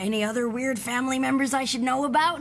any other weird family members I should know about?